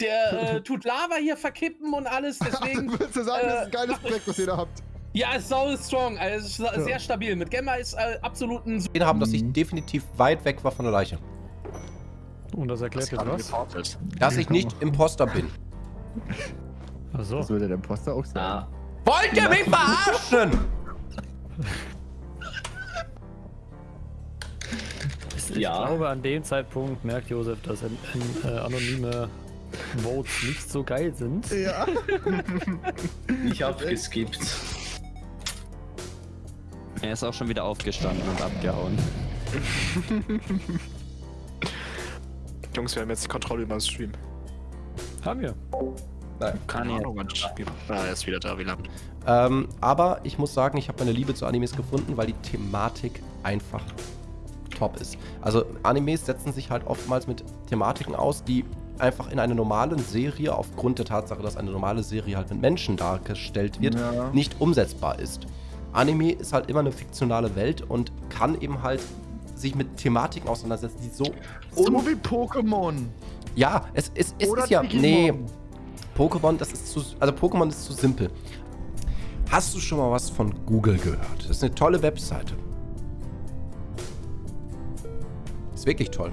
Der äh, tut Lava hier verkippen und alles, deswegen. Würdest du sagen, das ist ein geiles Projekt, was ihr da habt? Ja, ist so strong, also ist sehr Ja. stabil. Mit Gemma ist äh, absolut ein gesehen haben, dass ich Mhm. definitiv weit weg war von der Leiche. Und das erklärt jetzt was? Dass ich nicht Imposter bin. Achso. Das würde der Imposter auch sagen. Ja. Wollt ihr mich verarschen? Ich Ja. glaube, an dem Zeitpunkt merkt Josef, dass an, an, äh, anonyme Votes nicht so geil sind. Ja. Ich hab geskippt. Er ist auch schon wieder aufgestanden und abgehauen. Jungs, wir haben jetzt die Kontrolle über den Stream. Haben wir. Nein. Kann ich. wann Ah, er ist wieder da, wie lang? Ähm, aber ich muss sagen, ich habe meine Liebe zu Animes gefunden, weil die Thematik einfach top ist. Also Animes setzen sich halt oftmals mit Thematiken aus, die einfach in einer normalen Serie, aufgrund der Tatsache, dass eine normale Serie halt mit Menschen dargestellt wird, Ja. nicht umsetzbar ist. Anime ist halt immer eine fiktionale Welt und kann eben halt sich mit Thematiken auseinandersetzen, die so So wie Pokémon. ja, es, es, es Oder ist ja. Digimon. Nee. Pokémon, das ist zu. Also Pokémon ist zu simpel. Hast du schon mal was von Google gehört? Das ist eine tolle Webseite. Ist wirklich toll.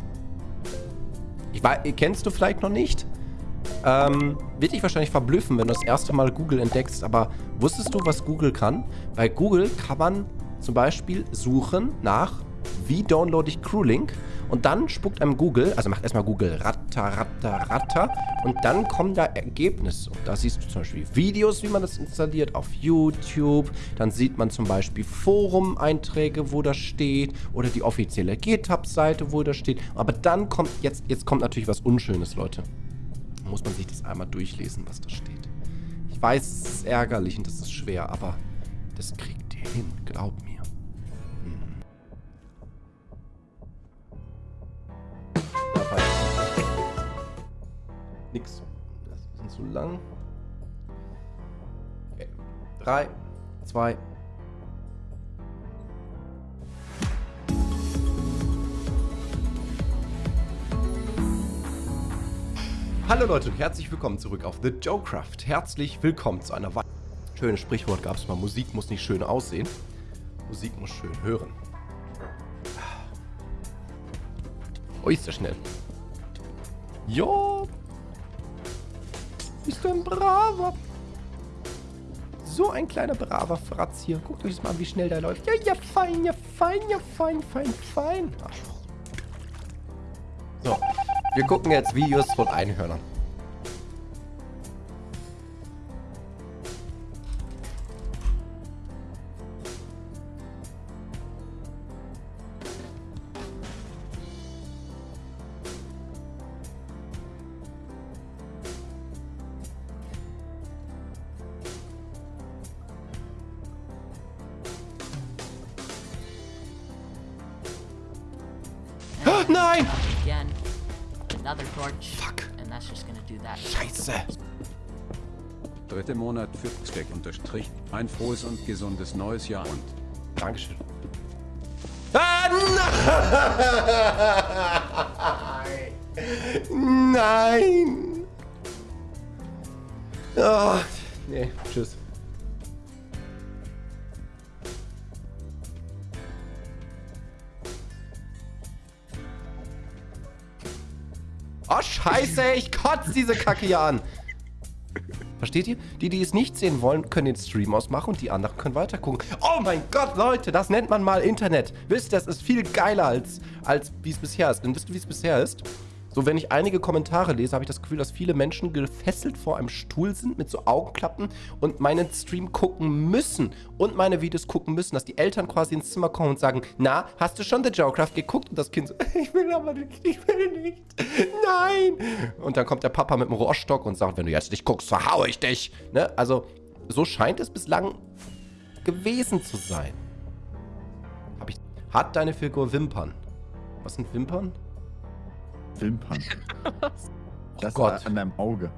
Kennst du vielleicht noch nicht? Ähm, wird dich wahrscheinlich verblüffen, wenn du das erste Mal Google entdeckst. Aber wusstest du, was Google kann? Bei Google kann man zum Beispiel suchen nach, wie downloade ich CrewLink? Und dann spuckt einem Google, also macht erstmal Google ratter, ratter, ratter. Und dann kommen da Ergebnisse. Und da siehst du zum Beispiel Videos, wie man das installiert auf YouTube. Dann sieht man zum Beispiel Forum-Einträge, wo das steht. Oder die offizielle GitHub-Seite, wo das steht. Aber dann kommt, jetzt, jetzt kommt natürlich was Unschönes, Leute muss man sich das einmal durchlesen, was da steht. Ich weiß, es ist ärgerlich und das ist schwer, aber das kriegt ihr hin, glaub mir. Nix. Das ist zu lang. Okay. Drei, zwei. Hallo Leute und herzlich willkommen zurück auf The Joecraft. Herzlich willkommen zu einer weiteren. Schönes Sprichwort gab es mal. Musik muss nicht schön aussehen. Musik muss schön hören. Oh, ist der schnell. Jo. Bist du ein braver. So ein kleiner braver Fratz hier. Guckt euch das mal an, wie schnell der läuft. Ja, ja, fein, ja, fein, ja, fein, fein, fein. Arschloch. So. Wir gucken jetzt Videos von Einhörnern. Nein! Again, another torch. Fuck. And that's just gonna do that. Scheiße. Dritte Monat für Steck unterstrich. Ein frohes und gesundes neues Jahr und Dankeschön. Ah, nein! Nein! Oh, nee, tschüss. Oh, scheiße, ich kotze diese Kacke hier an. Versteht ihr? Die, die es nicht sehen wollen, können den Stream ausmachen und die anderen können weiter gucken. Oh mein Gott, Leute, das nennt man mal Internet. Wisst ihr, das ist viel geiler als, als wie es bisher ist. Denn wisst ihr, wie es bisher ist? So, wenn ich einige Kommentare lese, habe ich das Gefühl, dass viele Menschen gefesselt vor einem Stuhl sind mit so Augenklappen und meinen Stream gucken müssen und meine Videos gucken müssen, dass die Eltern quasi ins Zimmer kommen und sagen, na, hast du schon The Joecraft geguckt? Und das Kind so, ich will aber nicht, ich will nicht, nein. Und dann kommt der Papa mit dem Rohrstock und sagt, wenn du jetzt nicht guckst, verhaue ich dich. Ne? Also, so scheint es bislang gewesen zu sein. Hab ich, hat deine Figur Wimpern? Was sind Wimpern? Wimpern. Das Gott. an deinem Auge.